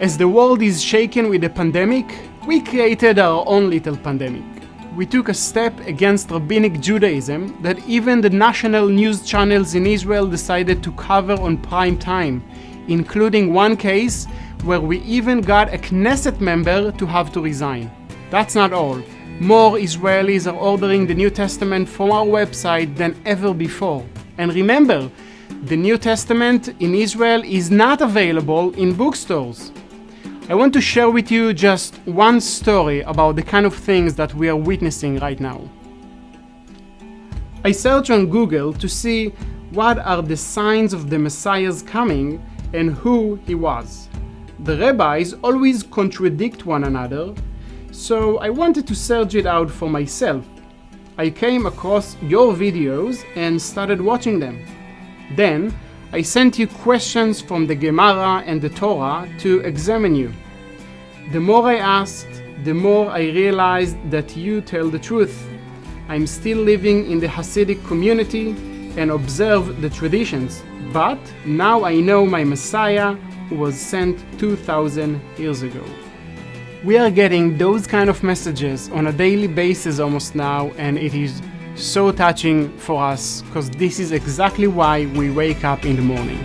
As the world is shaken with the pandemic, we created our own little pandemic. We took a step against rabbinic Judaism that even the national news channels in Israel decided to cover on prime time, including one case where we even got a Knesset member to have to resign. That's not all. More Israelis are ordering the New Testament from our website than ever before. And remember, the New Testament in Israel is not available in bookstores. I want to share with you just one story about the kind of things that we are witnessing right now. I searched on Google to see what are the signs of the Messiah's coming and who he was. The rabbis always contradict one another, so I wanted to search it out for myself. I came across your videos and started watching them. Then I sent you questions from the Gemara and the Torah to examine you. The more I asked, the more I realized that you tell the truth. I'm still living in the Hasidic community and observe the traditions, but now I know my Messiah was sent 2000 years ago. We are getting those kind of messages on a daily basis almost now, and it is so touching for us because this is exactly why we wake up in the morning.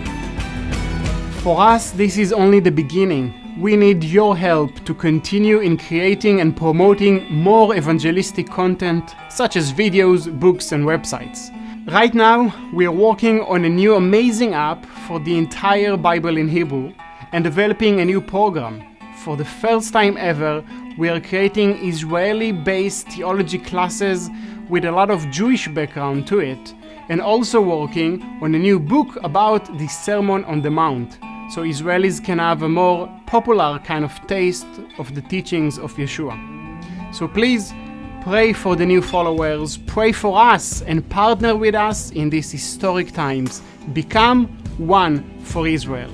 For us, this is only the beginning. We need your help to continue in creating and promoting more evangelistic content, such as videos, books, and websites. Right now, we are working on a new amazing app for the entire Bible in Hebrew and developing a new program. For the first time ever, we are creating Israeli-based theology classes with a lot of Jewish background to it, and also working on a new book about the Sermon on the Mount, so Israelis can have a more popular kind of taste of the teachings of Yeshua. So please pray for the new followers, pray for us, and partner with us in these historic times. Become one for Israel.